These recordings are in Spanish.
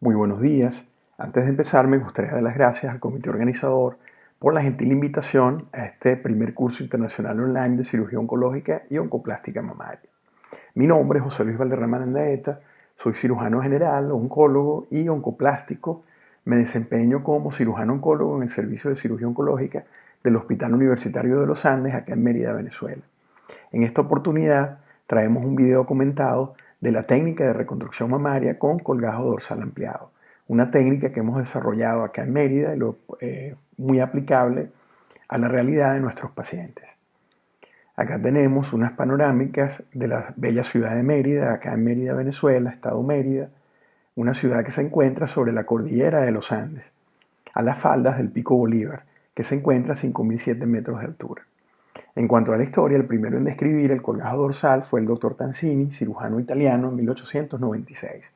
Muy buenos días. Antes de empezar, me gustaría dar las gracias al comité organizador por la gentil invitación a este primer curso internacional online de cirugía oncológica y oncoplástica mamaria. Mi nombre es José Luis Valderrama Andaeta, soy cirujano general, oncólogo y oncoplástico. Me desempeño como cirujano oncólogo en el servicio de cirugía oncológica del Hospital Universitario de los Andes, acá en Mérida, Venezuela. En esta oportunidad traemos un video comentado de la técnica de reconstrucción mamaria con colgajo dorsal ampliado. Una técnica que hemos desarrollado acá en Mérida y eh, muy aplicable a la realidad de nuestros pacientes. Acá tenemos unas panorámicas de la bella ciudad de Mérida, acá en Mérida, Venezuela, estado Mérida, una ciudad que se encuentra sobre la cordillera de los Andes, a las faldas del Pico Bolívar, que se encuentra a 5.007 metros de altura. En cuanto a la historia, el primero en describir el colgajo dorsal fue el doctor Tanzini, cirujano italiano, en 1896.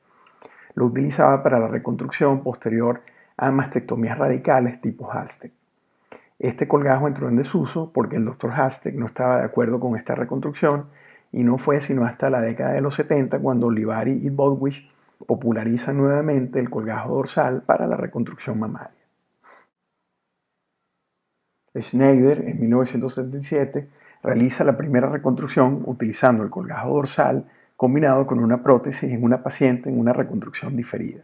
Lo utilizaba para la reconstrucción posterior a mastectomías radicales tipo Halstead. Este colgajo entró en desuso porque el doctor Halstead no estaba de acuerdo con esta reconstrucción y no fue sino hasta la década de los 70 cuando Olivari y Bodwich popularizan nuevamente el colgajo dorsal para la reconstrucción mamaria. Schneider, en 1977, realiza la primera reconstrucción utilizando el colgajo dorsal combinado con una prótesis en una paciente en una reconstrucción diferida.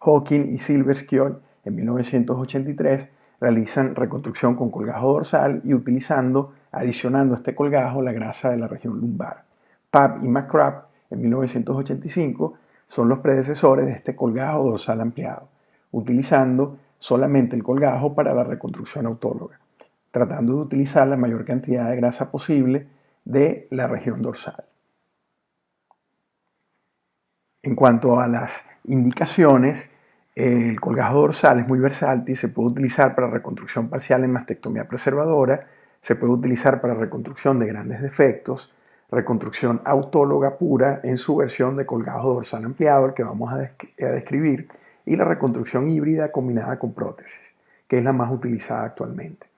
Hawking y Silverskill, en 1983, realizan reconstrucción con colgajo dorsal y utilizando, adicionando a este colgajo, la grasa de la región lumbar. Papp y McCrabb, en 1985, son los predecesores de este colgajo dorsal ampliado, utilizando solamente el colgajo para la reconstrucción autóloga tratando de utilizar la mayor cantidad de grasa posible de la región dorsal. En cuanto a las indicaciones, el colgajo dorsal es muy versátil, se puede utilizar para reconstrucción parcial en mastectomía preservadora, se puede utilizar para reconstrucción de grandes defectos, reconstrucción autóloga pura en su versión de colgajo dorsal ampliado, que vamos a describir, y la reconstrucción híbrida combinada con prótesis, que es la más utilizada actualmente.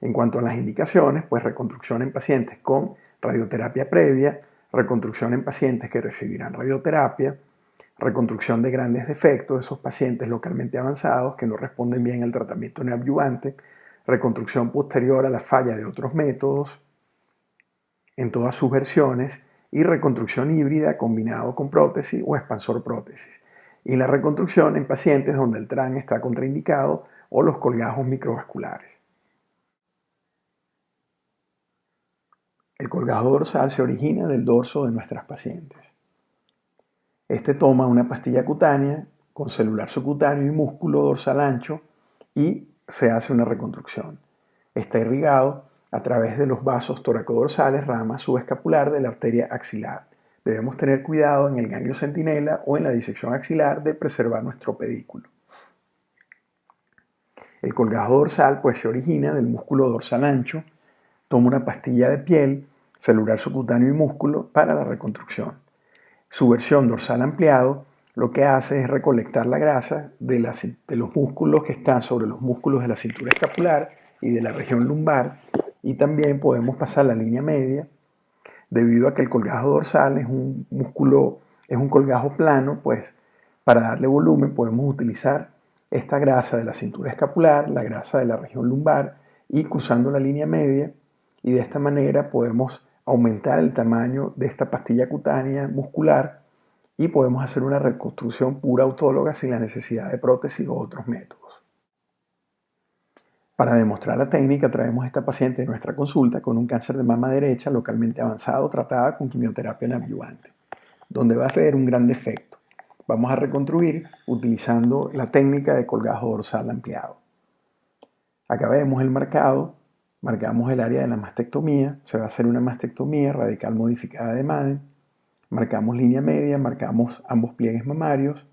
En cuanto a las indicaciones, pues reconstrucción en pacientes con radioterapia previa, reconstrucción en pacientes que recibirán radioterapia, reconstrucción de grandes defectos de esos pacientes localmente avanzados que no responden bien al tratamiento neoadyuvante, reconstrucción posterior a la falla de otros métodos en todas sus versiones y reconstrucción híbrida combinado con prótesis o expansor prótesis. Y la reconstrucción en pacientes donde el TRAN está contraindicado o los colgajos microvasculares. El colgajo dorsal se origina del dorso de nuestras pacientes. Este toma una pastilla cutánea con celular subcutáneo y músculo dorsal ancho y se hace una reconstrucción. Está irrigado a través de los vasos toracodorsales, rama subescapular de la arteria axilar. Debemos tener cuidado en el ganglio centinela o en la disección axilar de preservar nuestro pedículo. El colgajo dorsal pues se origina del músculo dorsal ancho toma una pastilla de piel, celular subcutáneo y músculo para la reconstrucción. Su versión dorsal ampliado lo que hace es recolectar la grasa de, los músculos que están sobre los músculos de la cintura escapular y de la región lumbar y también podemos pasar la línea media debido a que el colgajo dorsal es un músculo, es un colgajo plano, pues para darle volumen podemos utilizar esta grasa de la cintura escapular, la grasa de la región lumbar y cruzando la línea media y de esta manera podemos aumentar el tamaño de esta pastilla cutánea muscular y podemos hacer una reconstrucción pura autóloga sin la necesidad de prótesis o otros métodos. Para demostrar la técnica traemos a esta paciente de nuestra consulta con un cáncer de mama derecha localmente avanzado tratada con quimioterapia neoadyuvante, donde va a haber un gran defecto. Vamos a reconstruir utilizando la técnica de colgajo dorsal ampliado. Acá vemos el marcado Marcamos el área de la mastectomía, se va a hacer una mastectomía radical modificada de Madden. Marcamos línea media, marcamos ambos pliegues mamarios,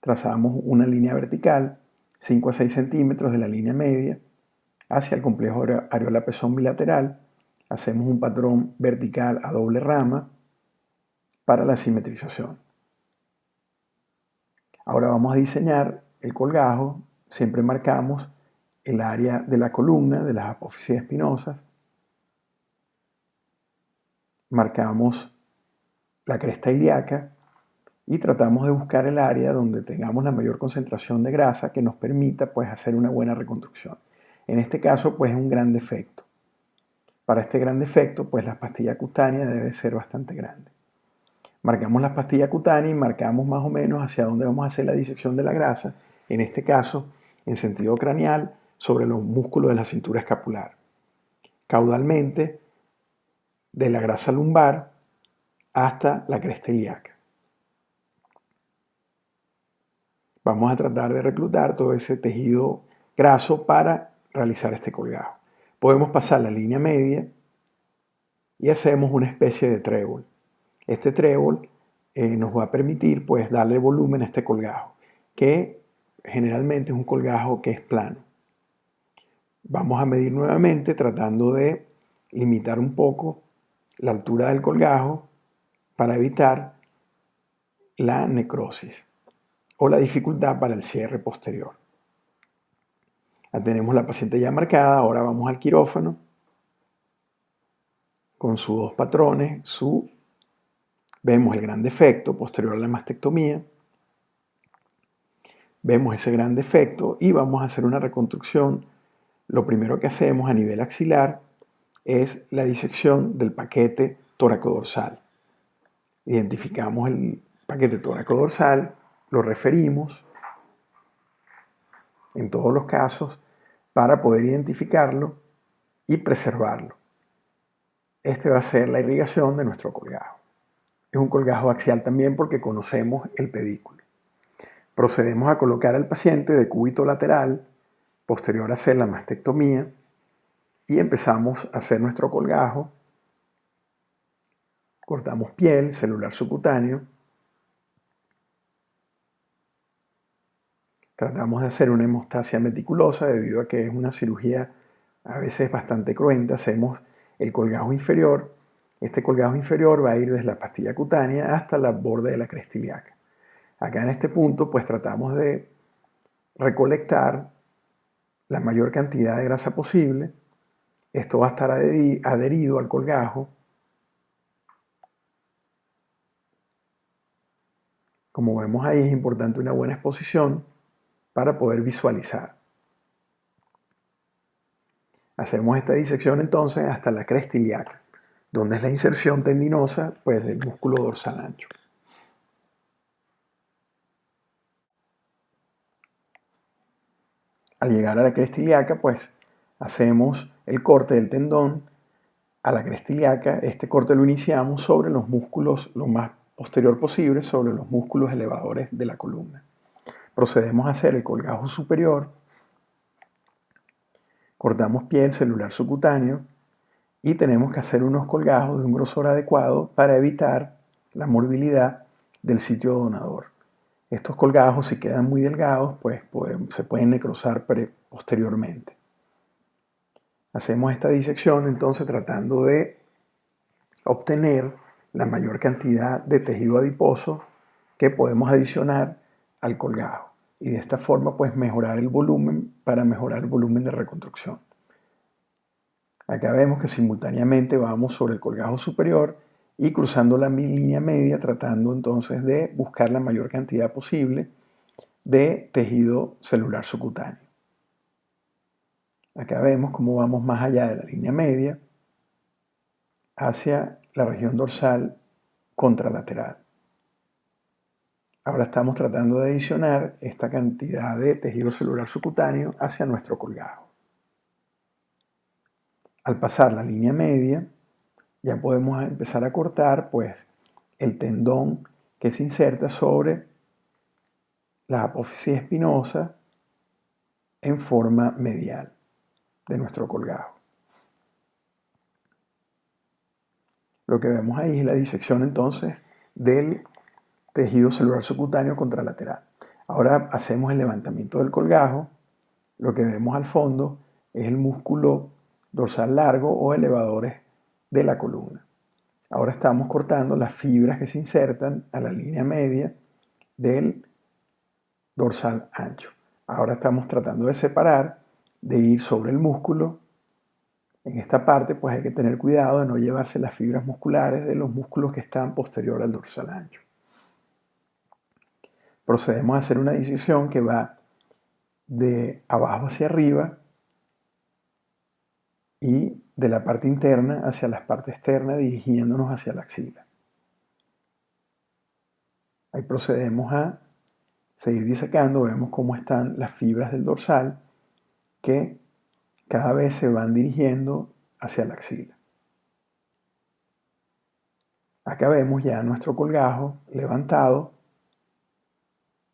trazamos una línea vertical, 5 a 6 centímetros de la línea media, hacia el complejo areola-pezón bilateral, hacemos un patrón vertical a doble rama para la simetrización. Ahora vamos a diseñar el colgajo, siempre marcamos el área de la columna de las apófisis espinosas. Marcamos la cresta ilíaca y tratamos de buscar el área donde tengamos la mayor concentración de grasa que nos permita pues hacer una buena reconstrucción. En este caso pues es un gran defecto. Para este gran defecto pues la pastilla cutánea debe ser bastante grande. Marcamos la pastilla cutánea y marcamos más o menos hacia dónde vamos a hacer la disección de la grasa, en este caso en sentido craneal sobre los músculos de la cintura escapular. Caudalmente de la grasa lumbar hasta la cresta ilíaca. Vamos a tratar de reclutar todo ese tejido graso para realizar este colgado. Podemos pasar la línea media y hacemos una especie de trébol. Este trébol eh, nos va a permitir pues darle volumen a este colgajo, que generalmente es un colgajo que es plano. Vamos a medir nuevamente tratando de limitar un poco la altura del colgajo para evitar la necrosis o la dificultad para el cierre posterior. Ya tenemos la paciente ya marcada, ahora vamos al quirófano con sus dos patrones, su, vemos el gran defecto posterior a la mastectomía, vemos ese gran defecto y vamos a hacer una reconstrucción. Lo primero que hacemos a nivel axilar es la disección del paquete tóraco-dorsal. Identificamos el paquete tóraco-dorsal, lo referimos en todos los casos para poder identificarlo y preservarlo. Este va a ser la irrigación de nuestro colgajo. Es un colgajo axial también porque conocemos el pedículo. Procedemos a colocar al paciente de cúbito lateral, posterior a hacer la mastectomía, y empezamos a hacer nuestro colgajo. Cortamos piel, celular subcutáneo, Tratamos de hacer una hemostasia meticulosa debido a que es una cirugía a veces bastante cruenta. Hacemos el colgajo inferior. Este colgajo inferior va a ir desde la pastilla cutánea hasta la borde de la cresta ilíaca. Acá en este punto pues tratamos de recolectar la mayor cantidad de grasa posible. Esto va a estar adherido al colgajo. Como vemos ahí es importante una buena exposición para poder visualizar. Hacemos esta disección entonces hasta la cresta ilíaca, donde es la inserción tendinosa pues, del músculo dorsal ancho. Al llegar a la cresta ilíaca, pues hacemos el corte del tendón a la cresta ilíaca. Este corte lo iniciamos sobre los músculos lo más posterior posible, sobre los músculos elevadores de la columna procedemos a hacer el colgajo superior, cortamos piel celular subcutáneo y tenemos que hacer unos colgajos de un grosor adecuado para evitar la morbilidad del sitio donador. Estos colgajos, si quedan muy delgados, pues se pueden necrosar posteriormente. Hacemos esta disección entonces tratando de obtener la mayor cantidad de tejido adiposo que podemos adicionar al colgajo y de esta forma pues mejorar el volumen para mejorar el volumen de reconstrucción. Acá vemos que simultáneamente vamos sobre el colgajo superior y cruzando la línea media tratando entonces de buscar la mayor cantidad posible de tejido celular subcutáneo. Acá vemos cómo vamos más allá de la línea media hacia la región dorsal contralateral. Ahora estamos tratando de adicionar esta cantidad de tejido celular subcutáneo hacia nuestro colgajo. Al pasar la línea media, ya podemos empezar a cortar pues, el tendón que se inserta sobre la apófisis espinosa en forma medial de nuestro colgajo. Lo que vemos ahí es la disección entonces del tejido celular subcutáneo contralateral. Ahora hacemos el levantamiento del colgajo. Lo que vemos al fondo es el músculo dorsal largo o elevadores de la columna. Ahora estamos cortando las fibras que se insertan a la línea media del dorsal ancho. Ahora estamos tratando de separar, de ir sobre el músculo. En esta parte pues hay que tener cuidado de no llevarse las fibras musculares de los músculos que están posterior al dorsal ancho. procedemos a hacer una decisión que va de abajo hacia arriba y de la parte interna hacia la parte externa dirigiéndonos hacia la axila. Ahí procedemos a seguir disecando, vemos cómo están las fibras del dorsal que cada vez se van dirigiendo hacia la axila. Acá vemos ya nuestro colgajo levantado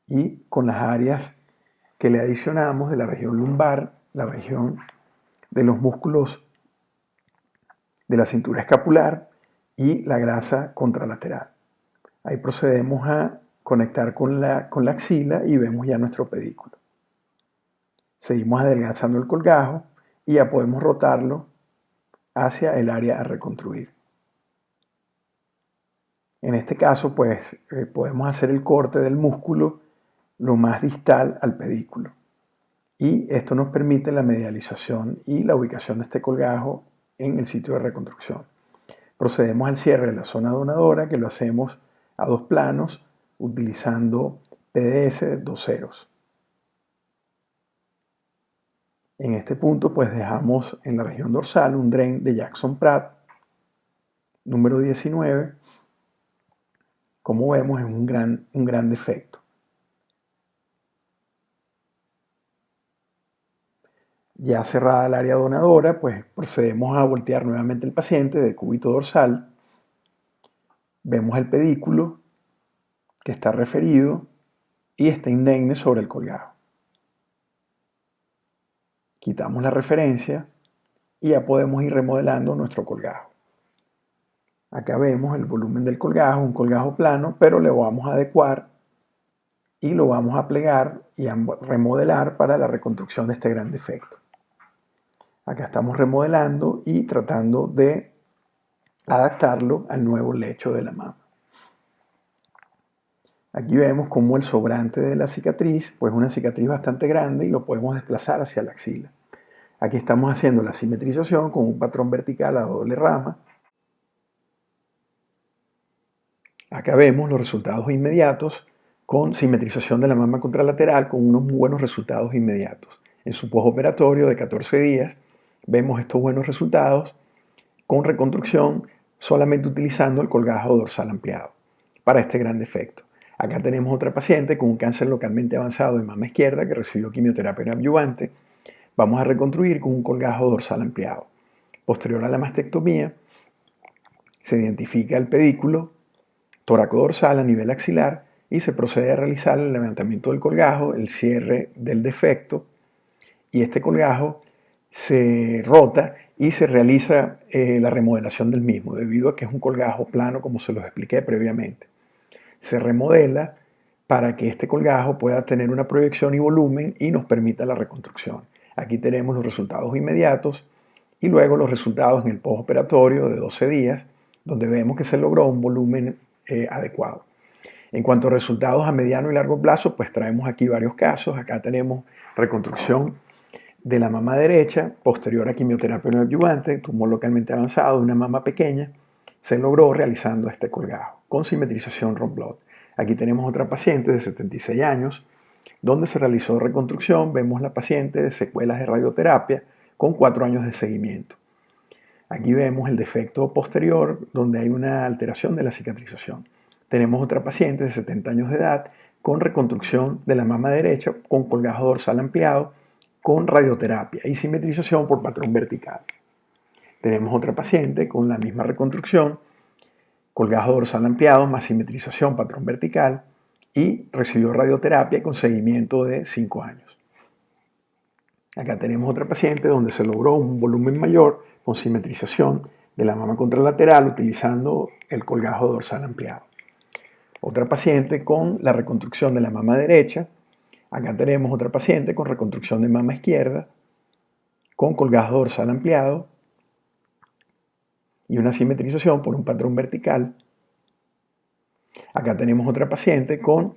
y con las áreas que le adicionamos de la región lumbar, la región de los músculos de la cintura escapular y la grasa contralateral. Ahí procedemos a conectar con la, con la axila y vemos ya nuestro pedículo. Seguimos adelgazando el colgajo y ya podemos rotarlo hacia el área a reconstruir. En este caso, pues eh, podemos hacer el corte del músculo lo más distal al pedículo. Y esto nos permite la medialización y la ubicación de este colgajo en el sitio de reconstrucción. Procedemos al cierre de la zona donadora, que lo hacemos a dos planos, utilizando PDS dos ceros. En este punto, pues dejamos en la región dorsal un drain de Jackson Pratt, número 19. Como vemos, es un gran, un gran defecto. Ya cerrada el área donadora, pues procedemos a voltear nuevamente el paciente de cúbito dorsal. Vemos el pedículo que está referido y está indemne sobre el colgajo. Quitamos la referencia y ya podemos ir remodelando nuestro colgajo. Acá vemos el volumen del colgajo, un colgajo plano, pero le vamos a adecuar y lo vamos a plegar y a remodelar para la reconstrucción de este gran defecto. Acá estamos remodelando y tratando de adaptarlo al nuevo lecho de la mama. Aquí vemos como el sobrante de la cicatriz, pues una cicatriz bastante grande y lo podemos desplazar hacia la axila. Aquí estamos haciendo la simetrización con un patrón vertical a doble rama. Acá vemos los resultados inmediatos con simetrización de la mama contralateral con unos buenos resultados inmediatos. En su postoperatorio de 14 días vemos estos buenos resultados con reconstrucción solamente utilizando el colgajo dorsal ampliado para este gran defecto. Acá tenemos otra paciente con un cáncer localmente avanzado de mama izquierda que recibió quimioterapia adyuvante. Vamos a reconstruir con un colgajo dorsal ampliado. Posterior a la mastectomía, se identifica el pedículo dorsal a nivel axilar y se procede a realizar el levantamiento del colgajo, el cierre del defecto y este colgajo se rota y se realiza eh, la remodelación del mismo, debido a que es un colgajo plano como se los expliqué previamente. Se remodela para que este colgajo pueda tener una proyección y volumen y nos permita la reconstrucción. Aquí tenemos los resultados inmediatos y luego los resultados en el postoperatorio de 12 días, donde vemos que se logró un volumen eh, adecuado. En cuanto a resultados a mediano y largo plazo, pues traemos aquí varios casos. Acá tenemos reconstrucción de la mama derecha, posterior a quimioterapia neoadyuvante, tumor localmente avanzado una mama pequeña, se logró realizando este colgajo con simetrización Romblot. Aquí tenemos otra paciente de 76 años, donde se realizó reconstrucción. Vemos la paciente de secuelas de radioterapia con 4 años de seguimiento. Aquí vemos el defecto posterior, donde hay una alteración de la cicatrización. Tenemos otra paciente de 70 años de edad con reconstrucción de la mama derecha con colgajo dorsal ampliado con radioterapia y simetrización por patrón vertical. Tenemos otra paciente con la misma reconstrucción, colgajo dorsal ampliado más simetrización patrón vertical y recibió radioterapia con seguimiento de 5 años. Acá tenemos otra paciente donde se logró un volumen mayor con simetrización de la mama contralateral utilizando el colgajo dorsal ampliado. Otra paciente con la reconstrucción de la mama derecha Acá tenemos otra paciente con reconstrucción de mama izquierda, con colgajo dorsal ampliado y una simetrización por un patrón vertical. Acá tenemos otra paciente con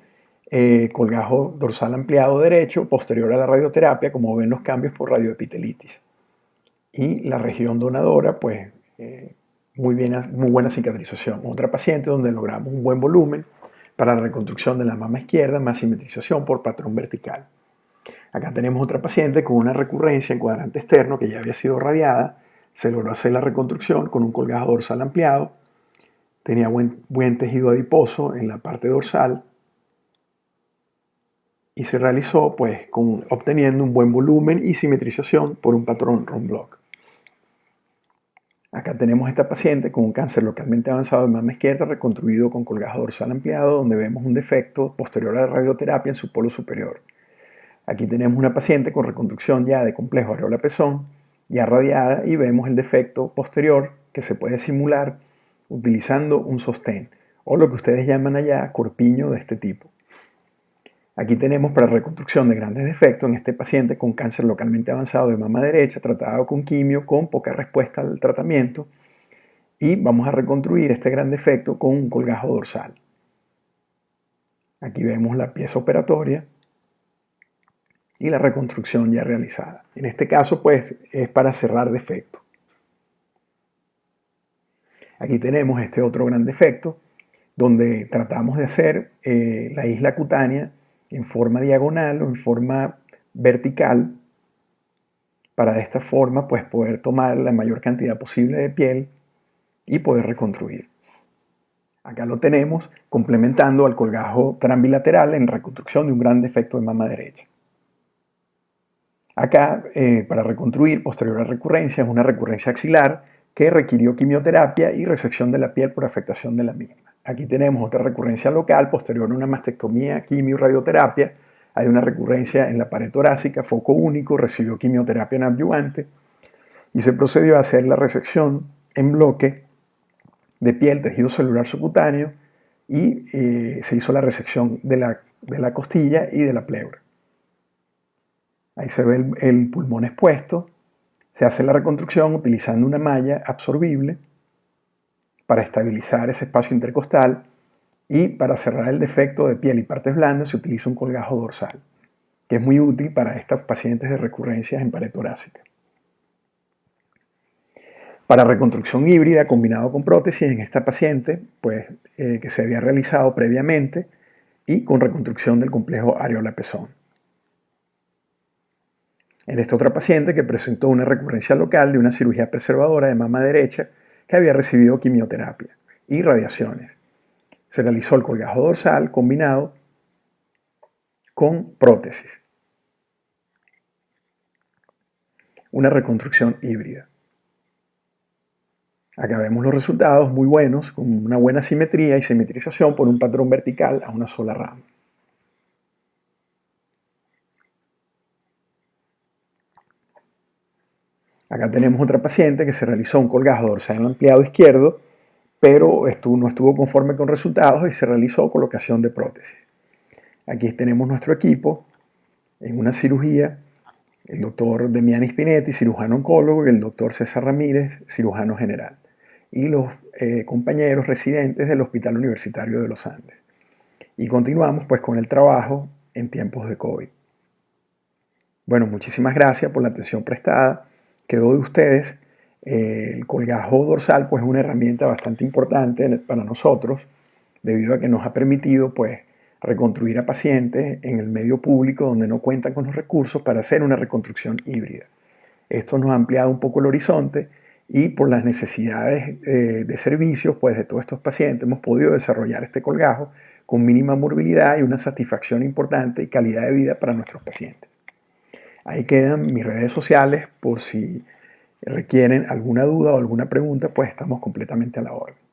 eh, colgajo dorsal ampliado derecho posterior a la radioterapia, como ven los cambios por radioepitelitis. Y la región donadora, pues eh, muy, bien, muy buena cicatrización. Otra paciente donde logramos un buen volumen para la reconstrucción de la mama izquierda más simetrización por patrón vertical. Acá tenemos otra paciente con una recurrencia en cuadrante externo que ya había sido radiada. Se logró hacer la reconstrucción con un colgajo dorsal ampliado. Tenía buen, tejido adiposo en la parte dorsal y se realizó pues con, obteniendo un buen volumen y simetrización por un patrón block. Acá tenemos esta paciente con un cáncer localmente avanzado de mama izquierda reconstruido con colgajo dorsal ampliado donde vemos un defecto posterior a la radioterapia en su polo superior. Aquí tenemos una paciente con reconstrucción ya de complejo areola-pezón ya radiada y vemos el defecto posterior que se puede simular utilizando un sostén o lo que ustedes llaman allá corpiño de este tipo. Aquí tenemos para reconstrucción de grandes defectos en este paciente con cáncer localmente avanzado de mama derecha, tratado con quimio, con poca respuesta al tratamiento. Y vamos a reconstruir este gran defecto con un colgajo dorsal. Aquí vemos la pieza operatoria y la reconstrucción ya realizada. En este caso, pues, es para cerrar defecto. Aquí tenemos este otro gran defecto, donde tratamos de hacer eh, la isla cutánea en forma diagonal o en forma vertical para de esta forma pues poder tomar la mayor cantidad posible de piel y poder reconstruir. Acá lo tenemos complementando al colgajo transbilateral en reconstrucción de un gran defecto de mama derecha. Acá, eh, para reconstruir posterior a recurrencia, es una recurrencia axilar que requirió quimioterapia y resección de la piel por afectación de la misma. Aquí tenemos otra recurrencia local posterior a una mastectomía, quimio, radioterapia. Hay una recurrencia en la pared torácica, foco único, recibió quimioterapia en adyuvante y se procedió a hacer la resección en bloque de piel, tejido celular subcutáneo y eh, se hizo la resección de la, de la, costilla y de la pleura. Ahí se ve el, el pulmón expuesto. Se hace la reconstrucción utilizando una malla absorbible para estabilizar ese espacio intercostal y para cerrar el defecto de piel y partes blandas se utiliza un colgajo dorsal, que es muy útil para estas pacientes de recurrencias en pared torácica. Para reconstrucción híbrida combinado con prótesis en esta paciente, pues eh, que se había realizado previamente y con reconstrucción del complejo areola-pezón. En esta otra paciente que presentó una recurrencia local de una cirugía preservadora de mama derecha que había recibido quimioterapia y radiaciones. Se realizó el colgajo dorsal combinado con prótesis. Una reconstrucción híbrida. Acá vemos los resultados muy buenos, con una buena simetría y simetrización por un patrón vertical a una sola rama. Acá tenemos otra paciente que se realizó un colgajo dorsal ampliado izquierdo, pero no estuvo conforme con resultados y se realizó colocación de prótesis. Aquí tenemos nuestro equipo en una cirugía, el doctor Demiani Spinetti, cirujano oncólogo, y el doctor César Ramírez, cirujano general, y los eh, compañeros residentes del Hospital Universitario de los Andes. Y continuamos pues con el trabajo en tiempos de COVID. Bueno, muchísimas gracias por la atención prestada quedó de ustedes. El colgajo dorsal pues es una herramienta bastante importante para nosotros debido a que nos ha permitido pues reconstruir a pacientes en el medio público donde no cuentan con los recursos para hacer una reconstrucción híbrida. Esto nos ha ampliado un poco el horizonte y por las necesidades eh, de servicios pues de todos estos pacientes hemos podido desarrollar este colgajo con mínima morbilidad y una satisfacción importante y calidad de vida para nuestros pacientes. Ahí quedan mis redes sociales por si requieren alguna duda o alguna pregunta, pues estamos completamente a la orden.